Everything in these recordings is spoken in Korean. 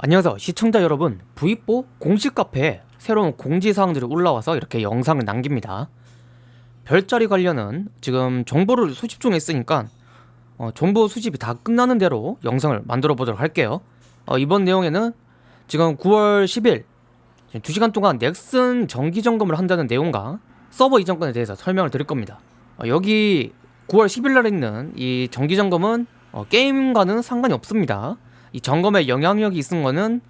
안녕하세요. 시청자 여러분 V4 공식 카페에 새로운 공지사항들이 올라와서 이렇게 영상을 남깁니다. 별자리 관련은 지금 정보를 수집 중에 있으니까 어, 정보 수집이 다 끝나는 대로 영상을 만들어 보도록 할게요. 어, 이번 내용에는 지금 9월 10일 2시간 동안 넥슨 정기 점검을 한다는 내용과 서버 이전 건에 대해서 설명을 드릴 겁니다. 어, 여기 9월 10일 날 있는 이 정기 점검은 어, 게임과는 상관이 없습니다 이 점검에 영향력이 있는 거는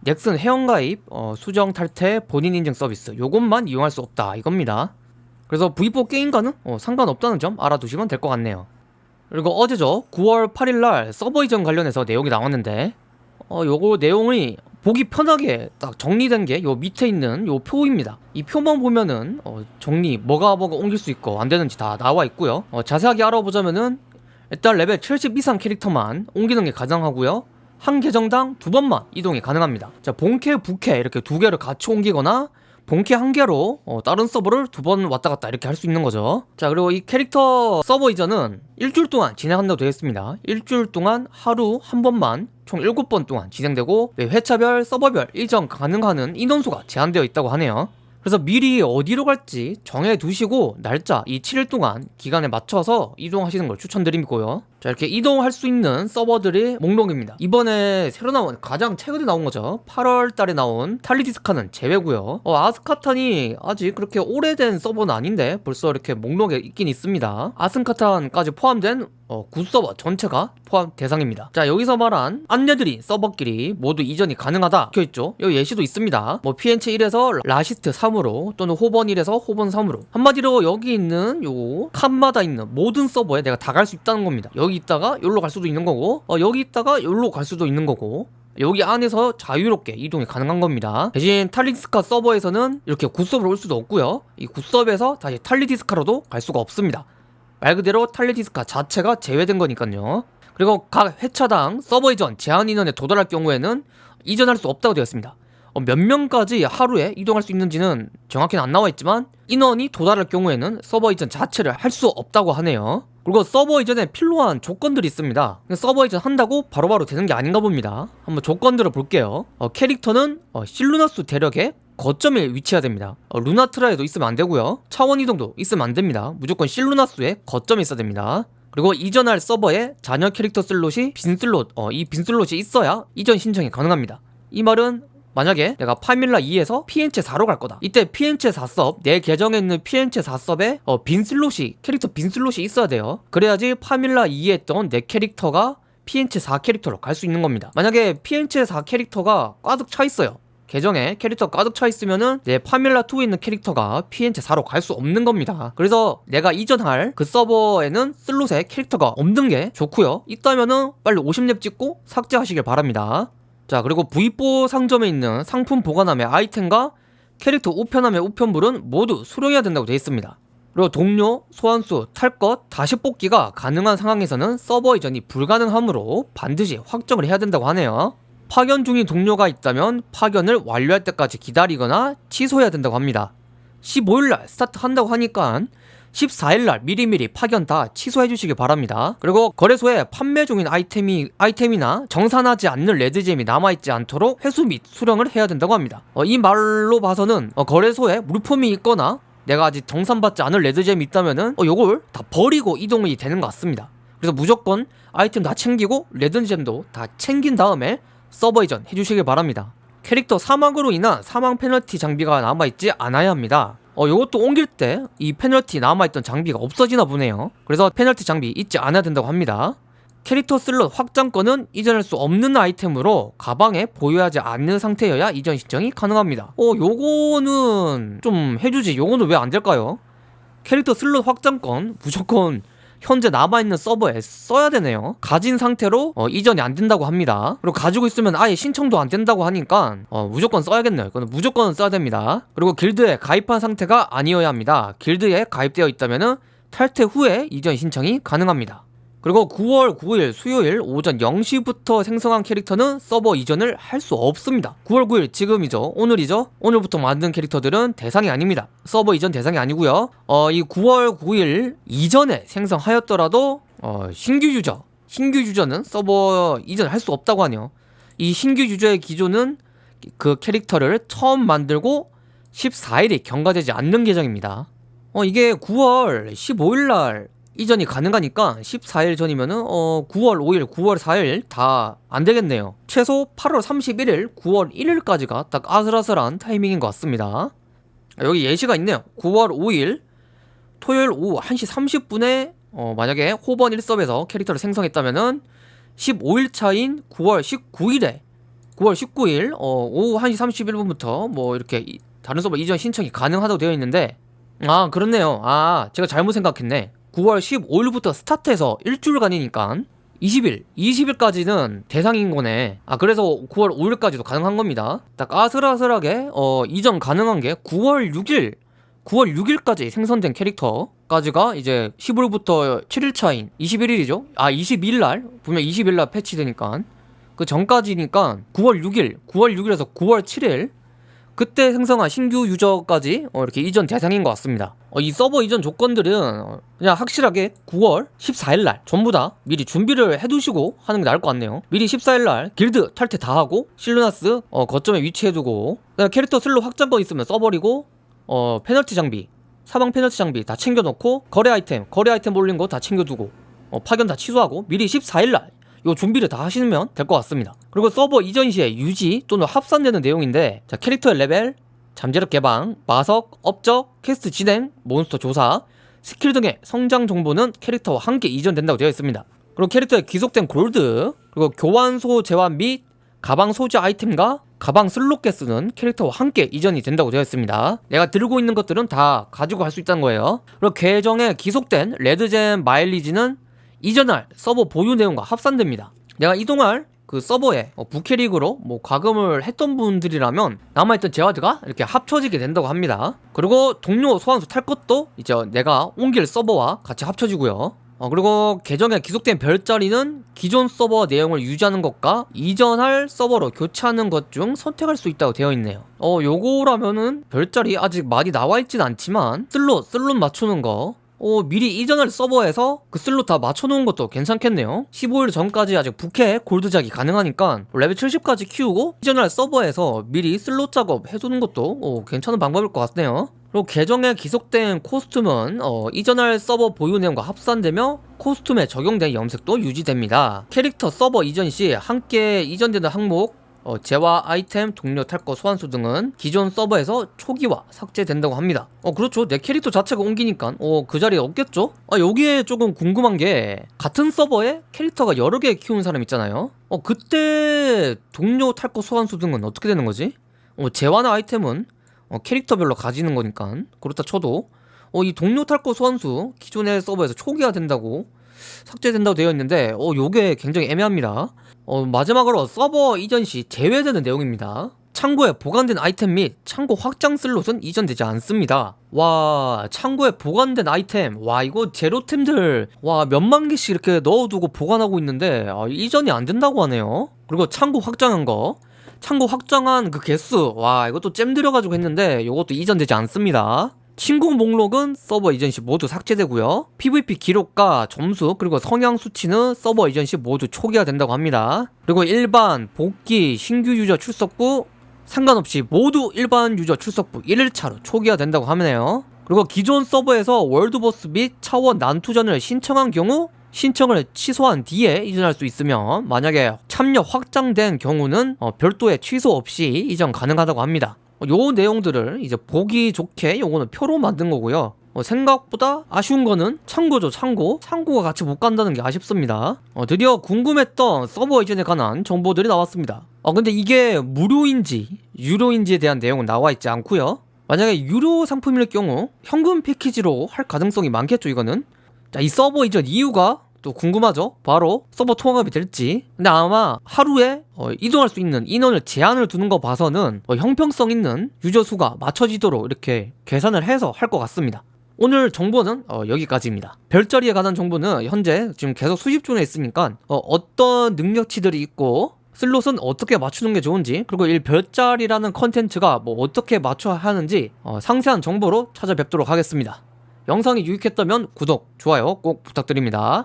넥슨 회원가입, 어, 수정 탈퇴, 본인 인증 서비스. 요것만 이용할 수 없다. 이겁니다. 그래서 V4 게임과는 어, 상관없다는 점 알아두시면 될 것 같네요. 그리고 어제죠 9월 8일날 서버 이전 관련해서 내용이 나왔는데 어, 요거 내용이 보기 편하게 딱 정리된 게 요 밑에 있는 요 표입니다. 이 표만 보면은 어, 정리 뭐가 뭐가 옮길 수 있고 안 되는지 다 나와 있고요. 어, 자세하게 알아보자면은 일단 레벨 70 이상 캐릭터만 옮기는 게 가능하고요 한 계정당 두 번만 이동이 가능합니다. 자 본캐 부캐 이렇게 두 개를 같이 옮기거나 본캐 한 개로 어, 다른 서버를 두 번 왔다 갔다 이렇게 할 수 있는 거죠. 자 그리고 이 캐릭터 서버 이전은 일주일 동안 진행한다고 되어 있습니다. 일주일 동안 하루 한 번만 총 7번 동안 진행되고 네, 회차별 서버별 이전 가능하는 인원수가 제한되어 있다고 하네요. 그래서 미리 어디로 갈지 정해 두시고 날짜 이 7일 동안 기간에 맞춰서 이동하시는 걸 추천드리고요 자 이렇게 이동할 수 있는 서버들이 목록입니다. 이번에 새로 나온 가장 최근에 나온 거죠. 8월 달에 나온 탈리디스카는 제외고요. 어, 아스카탄이 아직 그렇게 오래된 서버는 아닌데 벌써 이렇게 목록에 있긴 있습니다. 아스카탄까지 포함된 어, 구서버 전체가 포함 대상입니다. 자 여기서 말한 안내드린 서버끼리 모두 이전이 가능하다. 적혀있죠? 여기 예시도 있습니다. 뭐 비엔체 1에서 라시스트 3으로 또는 호번 1에서 호번 3으로. 한마디로 여기 있는 요 칸마다 있는 모든 서버에 내가 다 갈 수 있다는 겁니다. 여기 있다가 여기로 갈 수도 있는 거고 어, 여기 있다가 여기로 갈 수도 있는 거고 여기 안에서 자유롭게 이동이 가능한 겁니다. 대신 탈리디스카 서버에서는 이렇게 구섭으로 올 수도 없고요. 이 구섭에서 다시 탈리디스카로도 갈 수가 없습니다. 말 그대로 탈리디스카 자체가 제외된 거니까요. 그리고 각 회차당 서버 이전 제한 인원에 도달할 경우에는 이전할 수 없다고 되었습니다. 어, 몇 명까지 하루에 이동할 수 있는지는 정확히는 안 나와 있지만 인원이 도달할 경우에는 서버 이전 자체를 할 수 없다고 하네요. 그리고 서버 이전에 필요한 조건들이 있습니다. 서버 이전 한다고 바로바로 되는 게 아닌가 봅니다. 한번 조건들을 볼게요. 어, 캐릭터는 어, 실루나스 대력의 거점에 위치해야 됩니다. 어, 루나트라에도 있으면 안 되고요. 차원 이동도 있으면 안 됩니다. 무조건 실루나스에 거점이 있어야 됩니다. 그리고 이전할 서버에 잔여 캐릭터 슬롯이 빈 슬롯 어, 이빈 슬롯이 있어야 이전 신청이 가능합니다. 이 말은 만약에 내가 파밀라 2에서 비엔체 4로 갈 거다. 이때 비엔체 4섭 내 계정에 있는 비엔체 4섭에 어, 빈 슬롯이 캐릭터 빈 슬롯이 있어야 돼요. 그래야지 파밀라 2에 했던 내 캐릭터가 비엔체 4 캐릭터로 갈 수 있는 겁니다. 만약에 비엔체 4 캐릭터가 가득 차 있어요. 계정에 캐릭터 가득 차 있으면은 내 파밀라2에 있는 캐릭터가 비엔체 4로 갈 수 없는 겁니다. 그래서 내가 이전할 그 서버에는 슬롯에 캐릭터가 없는 게 좋고요. 있다면은 빨리 50렙 찍고 삭제하시길 바랍니다 자 그리고 V4 상점에 있는 상품 보관함의 아이템과 캐릭터 우편함의 우편물은 모두 수령해야 된다고 되어 있습니다. 그리고 동료, 소환수, 탈 것, 다시 뽑기가 가능한 상황에서는 서버 이전이 불가능하므로 반드시 확정을 해야 된다고 하네요. 파견 중인 동료가 있다면 파견을 완료할 때까지 기다리거나 취소해야 된다고 합니다. 15일날 스타트 한다고 하니까 14일날 미리미리 파견 다 취소해 주시기 바랍니다. 그리고 거래소에 판매 중인 아이템이, 아이템이나 정산하지 않는 레드젬이 남아있지 않도록 회수 및 수령을 해야 된다고 합니다. 어, 이 말로 봐서는 어, 거래소에 물품이 있거나 내가 아직 정산받지 않은 레드젬이 있다면은 어, 요걸 다 버리고 이동이 되는 것 같습니다. 그래서 무조건 아이템 다 챙기고 레드젬도 다 챙긴 다음에 서버 이전 해주시길 바랍니다. 캐릭터 사망으로 인한 사망 페널티 장비가 남아있지 않아야 합니다 어 요것도 옮길 때 이 페널티 남아있던 장비가 없어지나 보네요. 그래서 페널티 장비 있지 않아야 된다고 합니다. 캐릭터 슬롯 확장권은 이전할 수 없는 아이템으로 가방에 보유하지 않는 상태여야 이전 신청이 가능합니다. 어 요거는 좀 해주지. 요거는 왜 안 될까요? 캐릭터 슬롯 확장권 무조건 현재 남아있는 서버에 써야 되네요. 가진 상태로 어, 이전이 안 된다고 합니다. 그리고 가지고 있으면 아예 신청도 안 된다고 하니까 어, 무조건 써야겠네요. 이거는 무조건 써야 됩니다. 그리고 길드에 가입한 상태가 아니어야 합니다. 길드에 가입되어 있다면 탈퇴 후에 이전 신청이 가능합니다 그리고 9월 9일 수요일 오전 0시부터 생성한 캐릭터는 서버 이전을 할 수 없습니다. 9월 9일 지금이죠. 오늘이죠. 오늘부터 만든 캐릭터들은 대상이 아닙니다. 서버 이전 대상이 아니고요. 어, 이 9월 9일 이전에 생성하였더라도 어, 신규 유저 신규 유저는 서버 이전 할 수 없다고 하네요. 이 신규 유저의 기존은 그 캐릭터를 처음 만들고 14일이 경과되지 않는 계정입니다. 어 이게 9월 15일 날 이전이 가능하니까 14일 전이면은 어 9월 5일, 9월 4일 다 안 되겠네요. 최소 8월 31일, 9월 1일까지가 딱 아슬아슬한 타이밍인 것 같습니다. 아, 여기 예시가 있네요. 9월 5일 토요일 오후 1시 30분에 어 만약에 호번 1섭에서 캐릭터를 생성했다면은 15일 차인 9월 19일에 9월 19일 어 오후 1시 31분부터 뭐 이렇게 이- 다른 서버 이전 신청이 가능하다고 되어 있는데 아 그렇네요 아 제가 잘못 생각했네 9월 15일부터 스타트해서 일주일간이니까 20일 20일까지는 대상인 거네. 아 그래서 9월 5일까지도 가능한 겁니다. 딱 아슬아슬하게 어 이전 가능한 게 9월 6일 9월 6일까지 생성된 캐릭터까지가 이제 15일부터 7일 차인 21일이죠? 아 22일 날? 분명 20일 날 패치되니까. 그 전까지니까 9월 6일 9월 6일에서 9월 7일 그때 생성한 신규 유저까지 어, 이렇게 이전 대상인 것 같습니다. 어, 이 서버 이전 조건들은 어, 그냥 확실하게 9월 14일 날 전부 다 미리 준비를 해두시고 하는 게 나을 것 같네요. 미리 14일 날 길드 탈퇴 다 하고 실루나스 어, 거점에 위치해두고 캐릭터 슬롯 확장권 있으면 써버리고 어, 페널티 장비 사망 페널티 장비 다 챙겨놓고 거래 아이템 거래 아이템 올린 거 다 챙겨두고 어, 파견 다 취소하고 미리 14일 날 요 준비를 다 하시면 될 것 같습니다. 그리고 서버 이전 시에 유지 또는 합산되는 내용인데 자 캐릭터의 레벨, 잠재력 개방, 마석, 업적, 퀘스트 진행, 몬스터 조사, 스킬 등의 성장 정보는 캐릭터와 함께 이전된다고 되어 있습니다. 그리고 캐릭터의 귀속된 골드, 그리고 교환소 재화 및 가방 소지 아이템과 가방 슬롯 개수는 캐릭터와 함께 이전이 된다고 되어 있습니다. 내가 들고 있는 것들은 다 가지고 갈 수 있다는 거예요. 그리고 계정에 귀속된 레드젬 마일리지는 이전할 서버 보유 내용과 합산됩니다. 내가 이동할 그 서버에 어, 부캐릭으로 뭐 과금을 했던 분들이라면 남아있던 재화들이 이렇게 합쳐지게 된다고 합니다. 그리고 동료 소환수 탈 것도 이제 내가 옮길 서버와 같이 합쳐지고요. 어, 그리고 계정에 귀속된 별자리는 기존 서버 내용을 유지하는 것과 이전할 서버로 교체하는 것 중 선택할 수 있다고 되어 있네요. 어, 요거라면은 별자리 아직 많이 나와 있진 않지만 슬롯, 슬롯 맞추는 거 어, 미리 이전할 서버에서 그 슬롯 다 맞춰놓은 것도 괜찮겠네요. 15일 전까지 아직 부캐 골드작이 가능하니까 레벨 70까지 키우고 이전할 서버에서 미리 슬롯 작업 해두는 것도 어, 괜찮은 방법일 것 같네요. 그리고 계정에 기속된 코스튬은 어, 이전할 서버 보유 내용과 합산되며 코스튬에 적용된 염색도 유지됩니다. 캐릭터 서버 이전 시 함께 이전되는 항목 어, 재화 아이템, 동료 탈거 소환수 등은 기존 서버에서 초기화 삭제된다고 합니다. 어 그렇죠. 내 캐릭터 자체가 옮기니까 어 그 자리에 없겠죠. 아 여기에 조금 궁금한 게 같은 서버에 캐릭터가 여러 개 키우는 사람 있잖아요. 어 그때 동료 탈거 소환수 등은 어떻게 되는 거지? 어 재화나 아이템은 어, 캐릭터별로 가지는 거니까 그렇다 쳐도 어 이 동료 탈거 소환수 기존의 서버에서 초기화 된다고 삭제된다고 되어 있는데 어 요게 굉장히 애매합니다. 어, 마지막으로 서버 이전 시 제외되는 내용입니다. 창고에 보관된 아이템 및 창고 확장 슬롯은 이전되지 않습니다. 와, 창고에 보관된 아이템, 와 이거 제로템들 와 몇만 개씩 이렇게 넣어두고 보관하고 있는데 아, 이전이 안 된다고 하네요. 그리고 창고 확장한 거, 창고 확장한 그 개수, 와 이것도 gem 들여가지고 했는데 이것도 이전되지 않습니다. 친구 목록은 서버 이전 시 모두 삭제되고요. PVP 기록과 점수 그리고 성향 수치는 서버 이전 시 모두 초기화 된다고 합니다. 그리고 일반, 복귀, 신규 유저 출석부 상관없이 모두 일반 유저 출석부 1일차로 초기화 된다고 하네요. 그리고 기존 서버에서 world boss 및 차원 난투전을 신청한 경우 신청을 취소한 뒤에 이전할 수 있으며 만약에 참여 확정된 경우는 어, 별도의 취소 없이 이전 가능하다고 합니다. 어, 요 내용들을 이제 보기 좋게 요거는 표로 만든 거고요. 어, 생각보다 아쉬운 거는 창고죠 창고. 창고가 같이 못 간다는 게 아쉽습니다. 어, 드디어 궁금했던 서버 이전에 관한 정보들이 나왔습니다. 어 근데 이게 무료인지 유료인지에 대한 내용은 나와 있지 않고요. 만약에 유료 상품일 경우 현금 패키지로 할 가능성이 많겠죠 이거는? 자 이 서버 이전 이유가 또 궁금하죠? 바로 서버 통합이 될지. 근데 아마 하루에 어, 이동할 수 있는 인원을 제한을 두는 거 봐서는 어, 형평성 있는 유저 수가 맞춰지도록 이렇게 계산을 해서 할 것 같습니다. 오늘 정보는 어, 여기까지입니다. 별자리에 관한 정보는 현재 지금 계속 수집 중에 있으니까 어, 떤 능력치들이 있고 슬롯은 어떻게 맞추는 게 좋은지 그리고 이 별자리라는 컨텐츠가 뭐 어떻게 맞춰야 하는지 어, 상세한 정보로 찾아뵙도록 하겠습니다. 영상이 유익했다면 구독, 좋아요 꼭 부탁드립니다